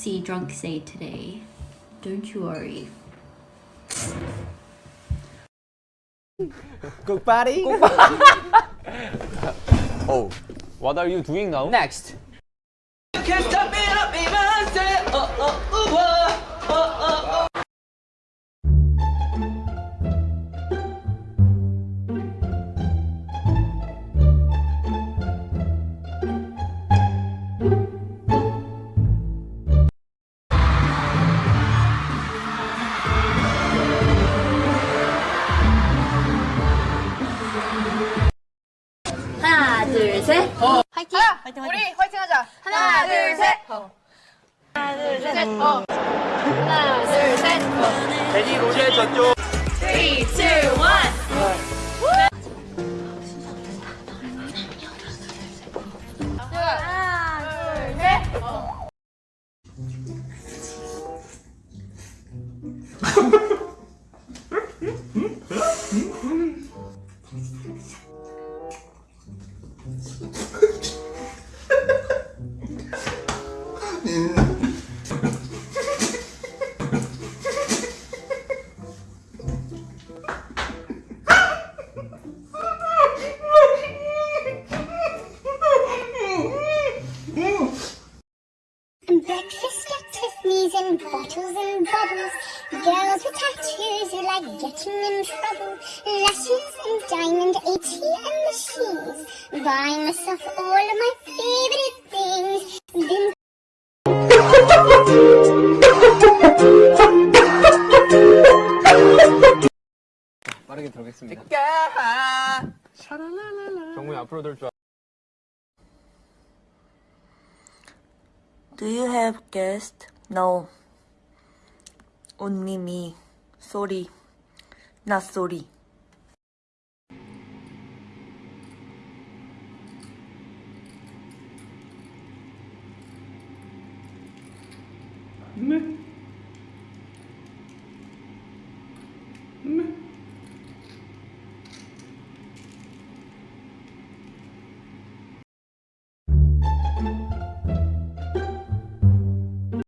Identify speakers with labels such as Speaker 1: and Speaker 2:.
Speaker 1: see Drunk Say today. Don't you worry.
Speaker 2: Goodbody.
Speaker 3: Oh, what are you doing now?
Speaker 2: Next.
Speaker 1: 화이팅!
Speaker 4: 화이팅, 우리 화이팅 하자. 하나, 둘, 셋. 하나, 둘, 셋. 어. 하나, 둘, 셋. 어.
Speaker 3: 대리 로제 저쪽.
Speaker 4: 3, 2, 1. 하나, 둘,
Speaker 5: Breakfast at Tiffany's and bottles and bubbles. Girls with tattoos who like getting in trouble. Lashes and diamond ATM machines. Buying myself all of my
Speaker 2: 빠르게 들어가겠습니다.
Speaker 3: 정국이 앞으로 돌 줄. 알-
Speaker 6: Do you have guest? No. Only me. Sorry. Not sorry. Himmel